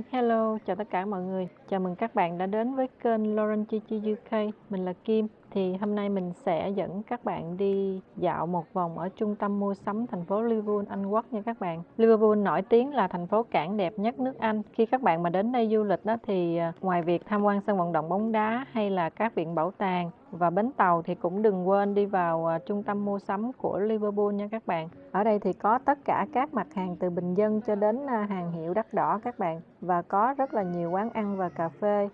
Hi, hello, chào tất cả mọi người. Chào mừng các bạn đã đến với kênh Lauren Chichi UK. Mình là Kim. Thì hôm nay mình sẽ dẫn các bạn đi dạo một vòng ở trung tâm mua sắm thành phố Liverpool, Anh Quốc nha các bạn. Liverpool nổi tiếng là thành phố cảng đẹp nhất nước Anh. Khi các bạn mà đến đây du lịch đó thì à, ngoài việc tham quan sân vận động bóng đá hay là các viện bảo tàng và bến tàu thì cũng đừng quên đi vào à, trung tâm mua sắm của Liverpool nha các bạn. Ở đây thì có tất cả các mặt hàng từ bình dân cho đến à, hàng hiệu đắt đỏ các bạn và có rất là nhiều quán ăn và cà phê.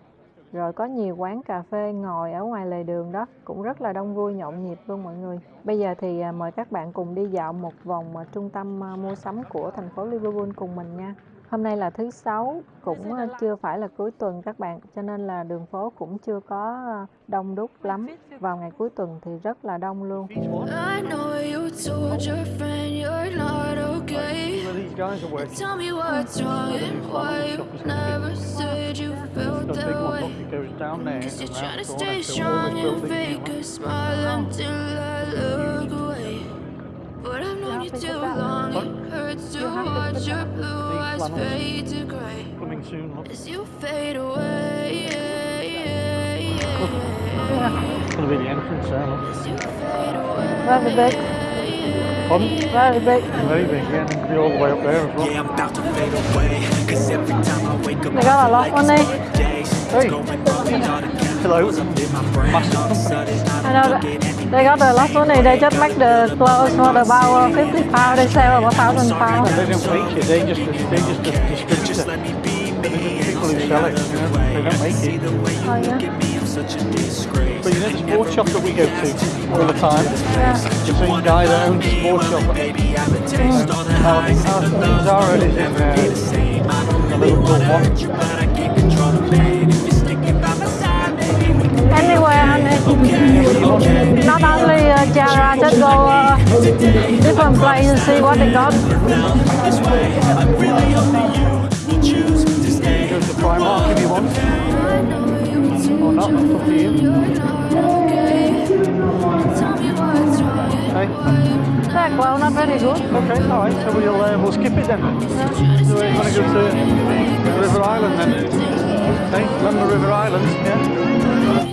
Rồi có nhiều quán cà phê ngồi ở ngoài lề đường đó cũng rất là đông vui nhộn nhịp luôn mọi người. Bây giờ thì à, mời các bạn cùng đi dạo một vòng à, trung tâm à, mua sắm của thành phố Liverpool cùng mình nha. Hôm nay là thứ sáu, cũng chưa phải là cuối tuần các bạn, cho nên là đường phố cũng chưa có đông đúc lắm. Vào ngày cuối tuần thì rất là đông luôn. goes down there. Cause you're trying to stay strong and fake a smile until I look away. But I've known you too long, it hurts to watch your blue eyes fade to grey. Coming soon, As you fade away, It's gonna be the entrance there, Love a bit. Away Very big. Pardon? Very big. Very big, yeah, and be all the way up there as well. Yeah, I'm about to fade away Cause every time I wake up They got a lot on there. Hey. Hello. I know that. They got the last one, they just make the clothes for about 50 pounds, they sell about 1,000 pounds. They don't make it, they just, they just distribute it. People who sell it, you know, they don't make it. Oh yeah. Know sports shop that we go to all the time? Yeah. The same guy that owns the sports shop. Now, I think our Zara is in uh, the Liverpool one. Not only uh, Jara, just go uh, different places and see what they got. Go to Primark if you want. Or not, up to you. Yeah, well, not very good. Okay, alright, so we'll, uh, we'll skip it then. Yeah. So we're going to go to River Island then. Okay, London River Island, yeah.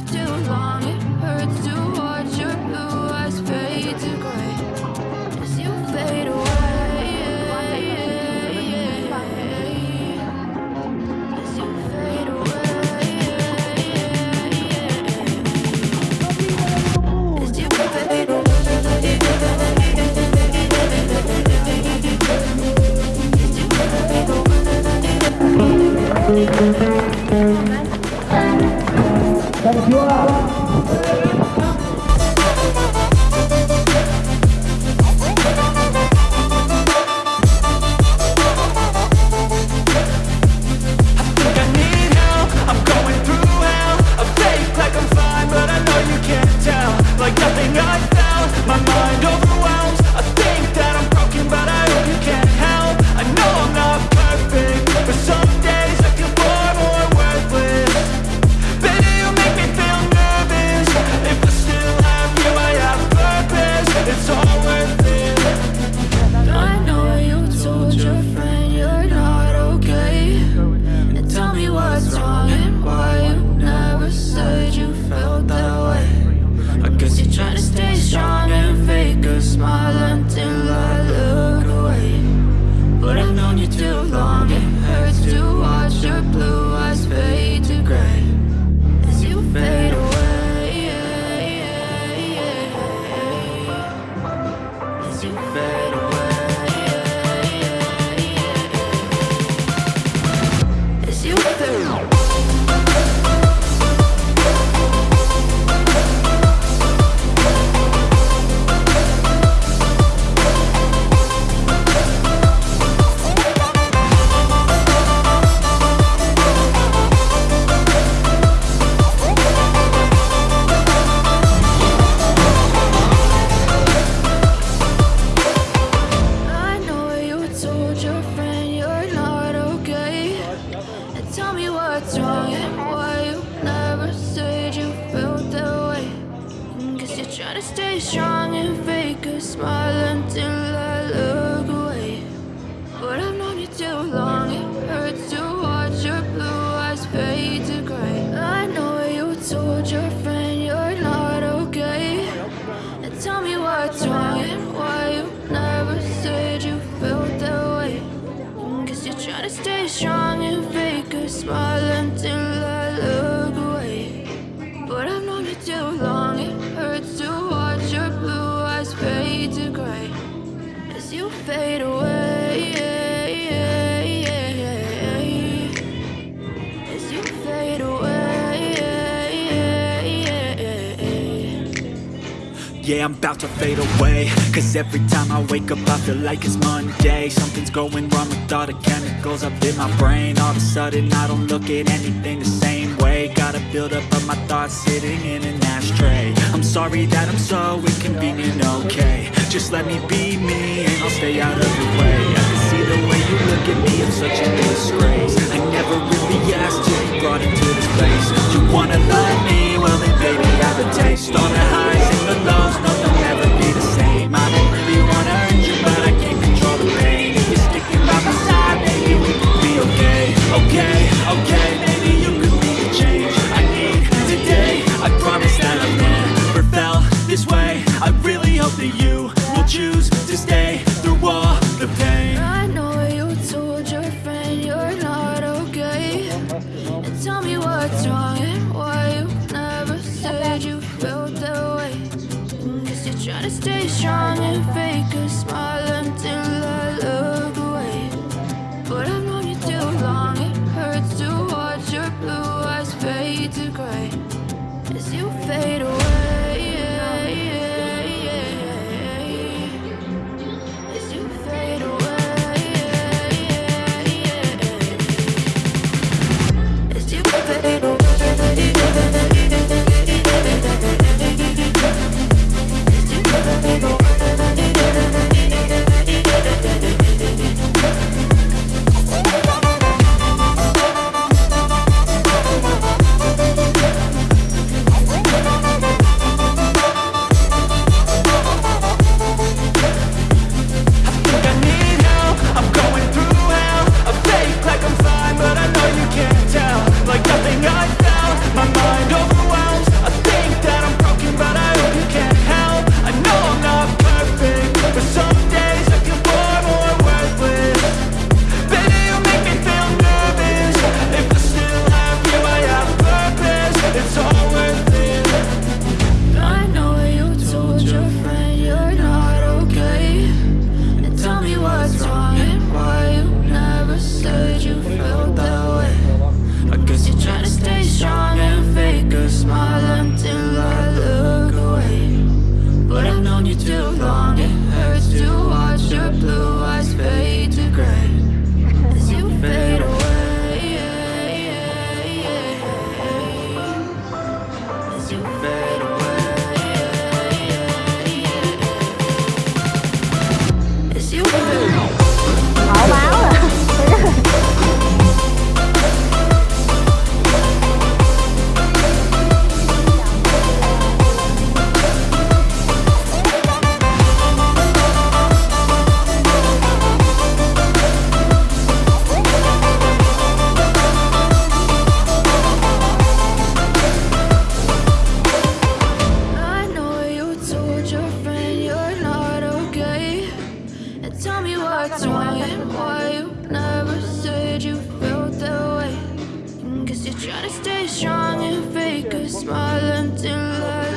strong and fake a smile until I look away. But I've known you too long, it hurts to watch your blue eyes fade to gray. I know you told your friend you're not okay. And tell me what's wrong and why you never said you felt that way. Cause you're trying to stay strong and fake a smile until you fade away. As you fade away. Yeah, I'm about to fade away Cause every time I wake up I feel like it's Monday Something's going wrong with all the chemicals up in my brain All of a sudden I don't look at anything the same way Gotta build up of my thoughts sitting in an ashtray I'm sorry that I'm so inconvenient, okay Just let me be me. And I'll stay out of your way. I can see the way you look at me, I'm such a disgrace. I never really asked to be brought into this place. You wanna love me, well then baby I have a taste. All the highs and the lows, friend you're not okay. And tell me what's wrong and why you never said you felt that way. Cause you're trying to stay strong and fake a smile super. Stay strong and fake a smile until I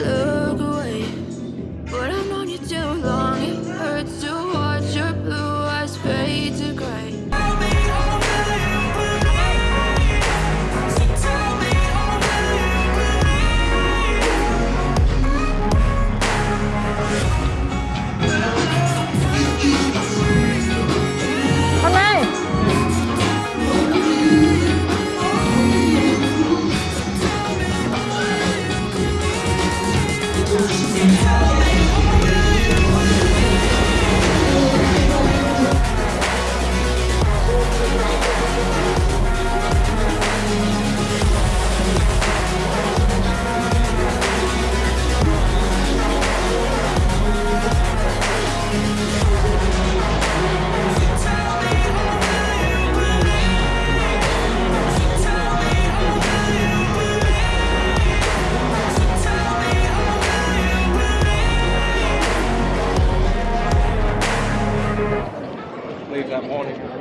morning.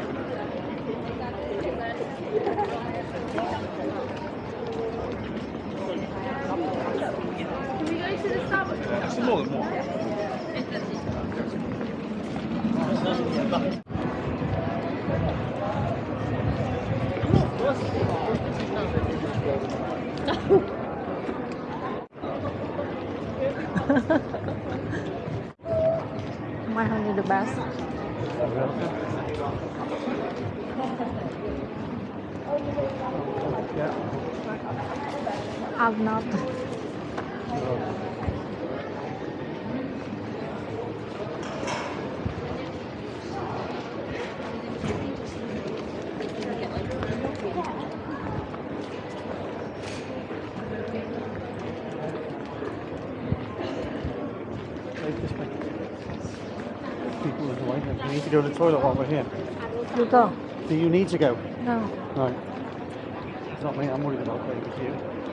I'm not. Take this way. People in the. You need to go to the toilet while we're here. You go. Do you need to go? No. Right. It's not me, I'm worried about going with you.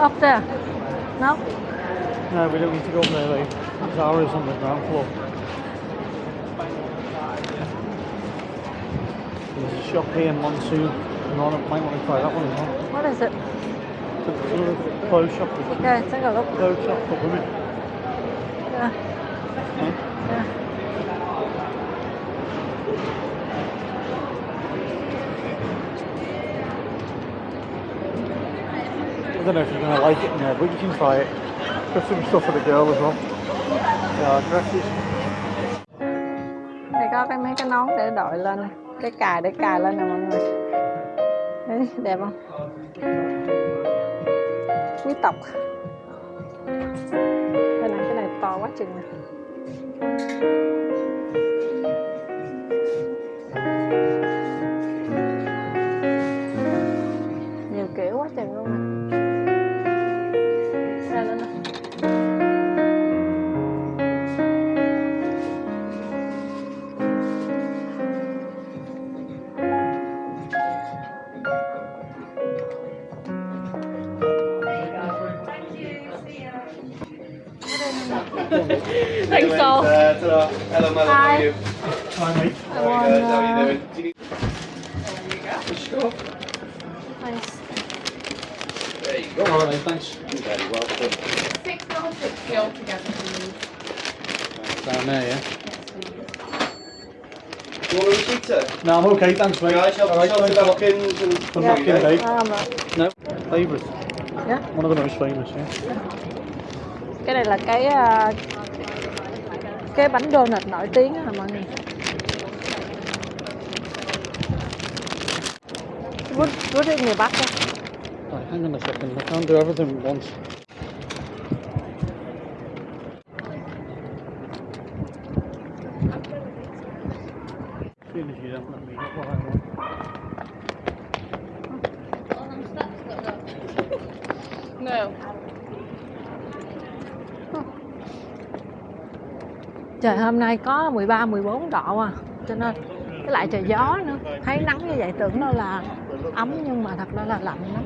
Up there. No? No, we don't need to go up there, like, Zara's on the ground floor. There's a shop here in Monsoon. Want to, might want to try that one as well. What is it? It's a clothes shop Okay, take a look. clothes shop for women. Don't know if you're going to like it in there, but you can try it. Got some stuff for the girl as well. Yeah, dresses. Đây có cái mấy cái nón để đội lên nè. Cái cài để cài lên nè mọi người. Đấy, đẹp không? Quý tộc. Đây này, cái này to quá chừng nè. Thanks all. Uh, ta-da. Hello, madam. How are you? Hi, mate. I Very want, good. How are you doing? Do you need... Push it up. Thanks. There you go. All right, thanks. You're very welcome. Six double sixty altogether, please. Down there, yeah? Do you want a receipt. No, I'm okay, thanks, mate. Guys, help All right, yourself to thanks a lot. napkins and... Some Yeah. napkin, babe. No, favourite. Yeah. One of the most famous, yeah. Cái này là cái à, cái bánh donut nổi tiếng hả mọi người Put, put it in your bucket. Right, hang on a second. I can't do everything at once. Soon as you don't let me why what I want. No. Trời hôm nay có 13 14 độ à. Cho nên cái lại trời gió nữa. Thấy nắng như vậy tưởng đâu là ấm nhưng mà thật ra là lạnh lắm.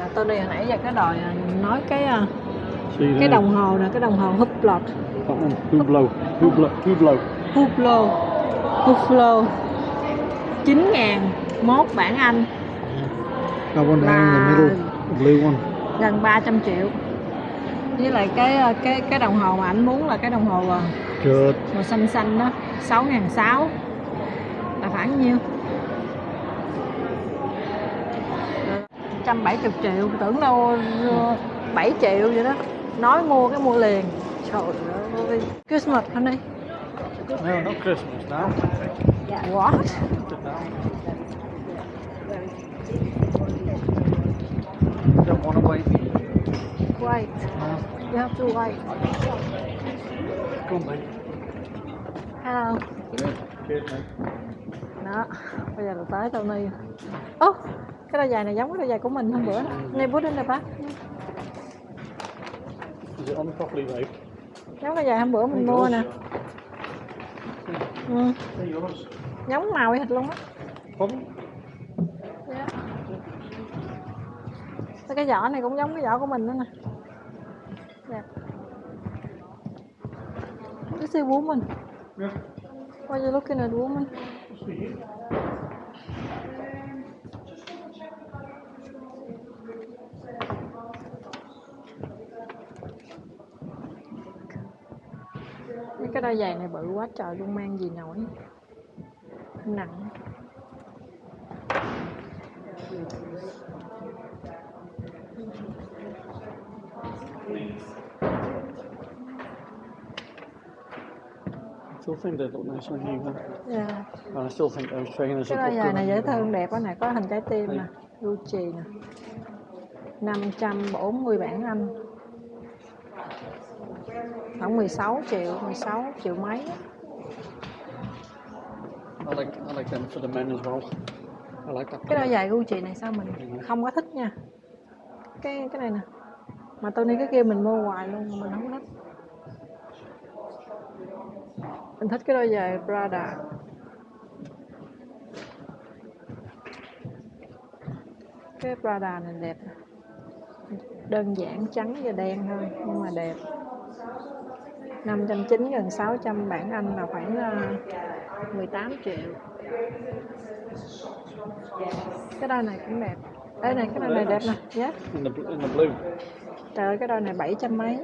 À, tôi đi hồi nãy giờ cái đòi à, nói cái à, cái đồng hồ nè, cái đồng hồ Hublot. That one. Hublot. Hublot. Hublot. Hublot. Hublot. 9 ngàn mốt bản Anh Là- blue one. gần 300 triệu. Với lại cái ờ, cái cái đồng hồ mà anh muốn là cái đồng hồ ờ, Good. màu xanh xanh đó 6 ngàn 6 là khoảng nhiêu? 170 triệu tưởng đâu ờ, 7 triệu vậy đó. Nói mua cái mua liền. Trời ơi Christmas honey No, not Christmas now. what Put it down. Don't want to wait. wait No. you have to wait Come on, mate. hello Cheers, mate. đó bây giờ là tới tao ni ô cái đôi giày này giống cái đôi giày của mình hôm bữa này bút in đây bác Is it on properly, babe? giống đôi giày hôm bữa mình mua nè ừ, giống màu hệt luôn á Pardon? Cái vỏ này cũng giống cái vỏ của mình nữa nè. Dạ. This is woman. Yeah. Why you looking at woman? Mấy cái đôi giày này bự quá trời luôn mang gì nổi nặng still think they look nice on you, yeah. And I still think those trainers cái đôi giày này dễ thương đẹp quá nè có hình trái tim nè Gucci nè. 540 bảng Anh. Khoảng 16 triệu 16 triệu mấy á. I like, I like them for the men as well. I like that. cái đôi giày Gucci này sao mình không có thích nha. Cái cái này nè. Mà đi cái kia mình mua hoài luôn mà mình không thích mình thích cái đôi giày Prada. Cái Prada này đẹp. Đơn giản trắng và đen thôi nhưng mà đẹp. 590 gần 600 bảng Anh là khoảng uh, 18 triệu. Cái đôi này cũng đẹp. Đây này cái đôi này đẹp nè. Yeah. Blue. trời ơi cái đôi này 700 mấy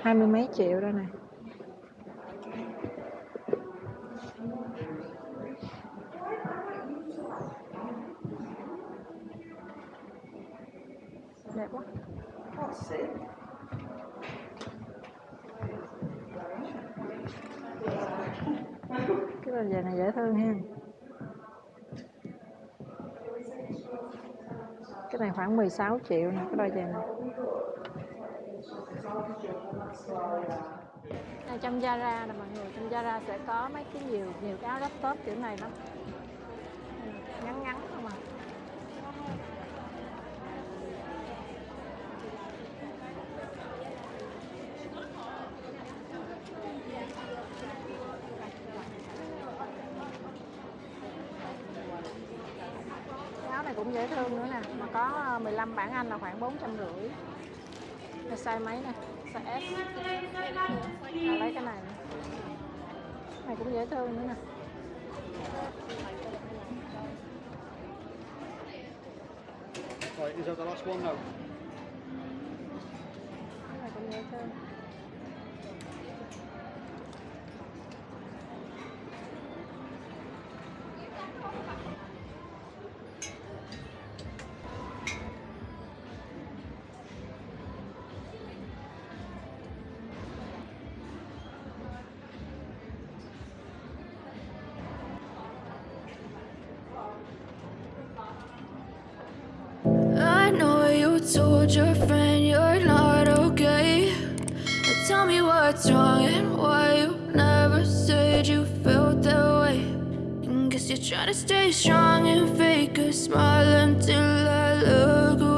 hai mươi mấy triệu đôi này đẹp quá. Cái bàn giày này dễ thương ha. Cái này khoảng 16 triệu nè, cái đôi giày này. Này, trong Zara nè mọi người, trong Zara sẽ có mấy cái nhiều nhiều cái áo laptop kiểu này lắm Ừ, ngắn ngắn không à cái áo này cũng dễ thương nữa nè. Mà có ờ, 15 bản Anh là khoảng 450 cái size mấy nè? Size S. À, lấy cái này nè. Này cũng dễ thương nữa nè. Right, is that the last one? Now? Told your friend you're not okay. Tell me what's wrong and why you never said you felt that way. And guess you're trying to stay strong and fake a smile until I look away.